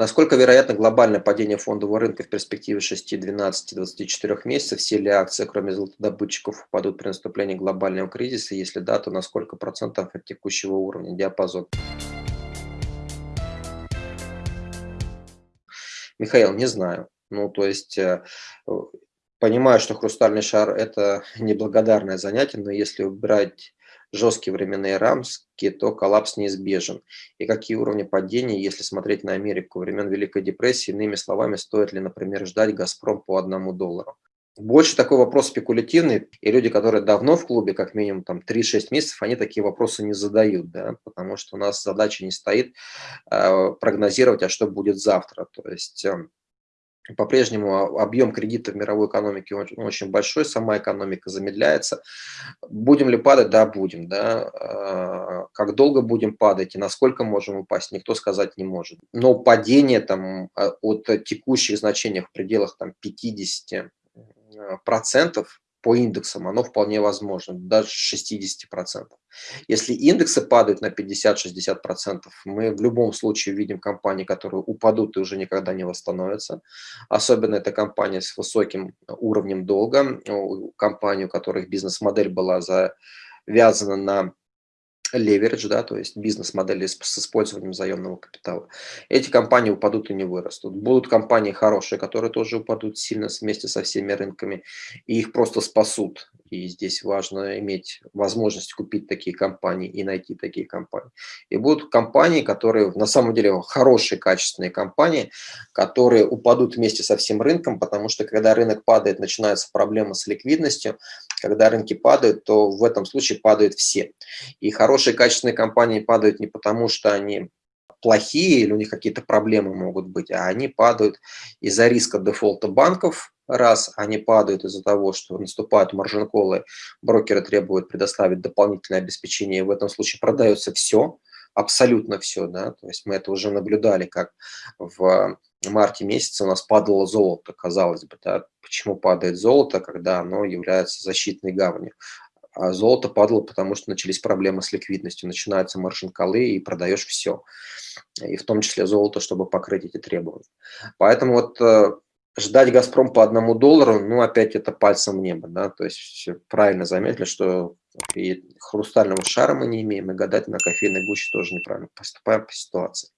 Насколько вероятно глобальное падение фондового рынка в перспективе 6, 12, 24 месяцев? Все ли акции, кроме золотодобытчиков, упадут при наступлении глобального кризиса? Если да, то на сколько процентов от текущего уровня диапазон? Михаил, не знаю. Ну, то есть, э, понимаю, что хрустальный шар – это неблагодарное занятие, но если убирать жесткие временные рамки, то коллапс неизбежен. И какие уровни падения, если смотреть на Америку времен Великой депрессии, иными словами, стоит ли, например, ждать «Газпром» по одному доллару? Больше такой вопрос спекулятивный, и люди, которые давно в клубе, как минимум там 3-6 месяцев, они такие вопросы не задают, да, потому что у нас задача не стоит э, прогнозировать, а что будет завтра. То есть э, по-прежнему объем кредита в мировой экономике очень, большой, сама экономика замедляется. Будем ли падать? Да, будем. Да. А, как долго будем падать и насколько можем упасть, никто сказать не может. Но падение там, а, от текущих значений в пределах там, 50 процентов по индексам, оно вполне возможно, даже 60%. Если индексы падают на 50-60%, мы в любом случае видим компании, которые упадут и уже никогда не восстановятся. Особенно это компания с высоким уровнем долга, компании, у которых бизнес-модель была завязана на леверидж, да, то есть бизнес-модели с, использованием заемного капитала. Эти компании упадут и не вырастут. Будут компании хорошие, которые тоже упадут сильно вместе со всеми рынками, и их просто спасут. И здесь важно иметь возможность купить такие компании и найти такие компании. И будут компании, которые на самом деле хорошие, качественные компании, которые упадут вместе со всем рынком, потому что когда рынок падает, начинаются проблемы с ликвидностью. Когда рынки падают, то в этом случае падают все. И хорошие, качественные компании падают не потому, что они плохие или у них какие-то проблемы могут быть, а они падают из-за риска дефолта банков, раз они падают из-за того, что наступают маржин-колы, брокеры требуют предоставить дополнительное обеспечение, в этом случае продается все, абсолютно все, да, то есть мы это уже наблюдали, как в марте месяце у нас падало золото, казалось бы, да, почему падает золото, когда оно является защитной гаванью. А золото падало, потому что начались проблемы с ликвидностью, начинаются маржин-колы и продаешь все, и в том числе золото, чтобы покрыть эти требования. Поэтому вот э, ждать «Газпром» по одному доллару, ну, опять это пальцем в небо, да, то есть правильно заметили, что и хрустального шара мы не имеем, и гадать на кофейной гуще тоже неправильно поступаем по ситуации.